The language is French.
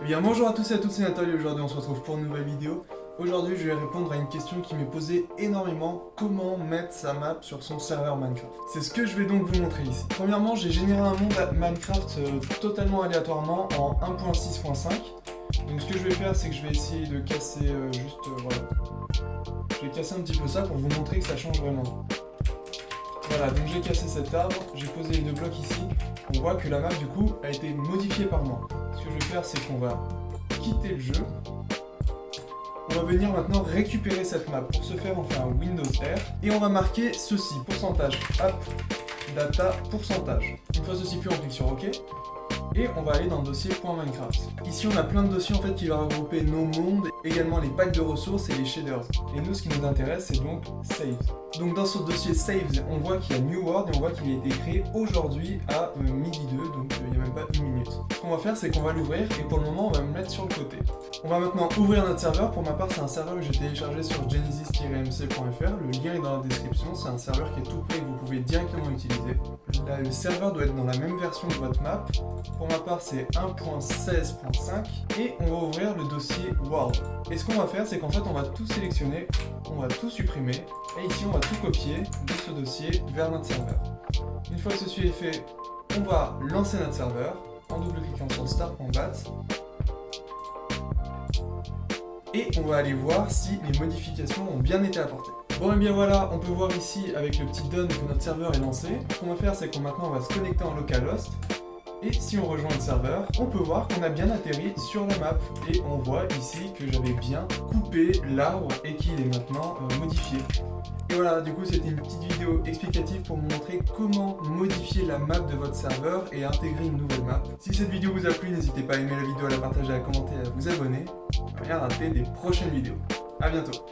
Eh bien bonjour à tous et à toutes, c'est Nathalie, aujourd'hui on se retrouve pour une nouvelle vidéo. Aujourd'hui je vais répondre à une question qui m'est posée énormément, comment mettre sa map sur son serveur Minecraft? C'est ce que je vais donc vous montrer ici. Premièrement, j'ai généré un monde Minecraft euh, totalement aléatoirement en 1.6.5. Donc ce que je vais faire, c'est que je vais essayer de casser euh, juste, euh, voilà. Je vais casser un petit peu ça pour vous montrer que ça change vraiment. Voilà, donc j'ai cassé cet arbre, j'ai posé les deux blocs ici. On voit que la map, du coup, a été modifiée par moi. Ce que je vais faire, c'est qu'on va quitter le jeu. On va venir maintenant récupérer cette map. Pour ce faire, on fait un Windows R. Et on va marquer ceci, pourcentage, app, data, pourcentage. Une fois ceci fait, on clique sur OK et on va aller dans le dossier .minecraft. Ici on a plein de dossiers en fait qui vont regrouper nos mondes, également les packs de ressources et les shaders. Et nous ce qui nous intéresse c'est donc Save. Donc dans ce dossier Saves, on voit qu'il y a New World et on voit qu'il a été créé aujourd'hui à euh, midi 2, donc euh, il n'y a même pas une minute. Ce qu'on va faire c'est qu'on va l'ouvrir et pour le moment on va me mettre sur le côté. On va maintenant ouvrir notre serveur, pour ma part c'est un serveur que j'ai téléchargé sur genesis-mc.fr, le lien est dans la description, c'est un serveur qui est tout prêt et que vous pouvez directement utiliser. le serveur doit être dans la même version de votre map, pour ma part c'est 1.16.5 et on va ouvrir le dossier World. Et ce qu'on va faire c'est qu'en fait on va tout sélectionner, on va tout supprimer et ici on va tout copier de ce dossier vers notre serveur. Une fois que ceci est fait, on va lancer notre serveur en double-cliquant sur start.bat et on va aller voir si les modifications ont bien été apportées. Bon et bien voilà, on peut voir ici avec le petit done que notre serveur est lancé. Ce qu'on va faire c'est qu'on maintenant on va se connecter en localhost et si on rejoint le serveur, on peut voir qu'on a bien atterri sur la map. Et on voit ici que j'avais bien coupé l'arbre et qu'il est maintenant euh, modifié. Et voilà, du coup c'était une petite vidéo explicative pour vous montrer comment modifier la map de votre serveur et intégrer une nouvelle map. Si cette vidéo vous a plu, n'hésitez pas à aimer la vidéo, à la partager, à commenter, à vous abonner. À rien rater des prochaines vidéos. A bientôt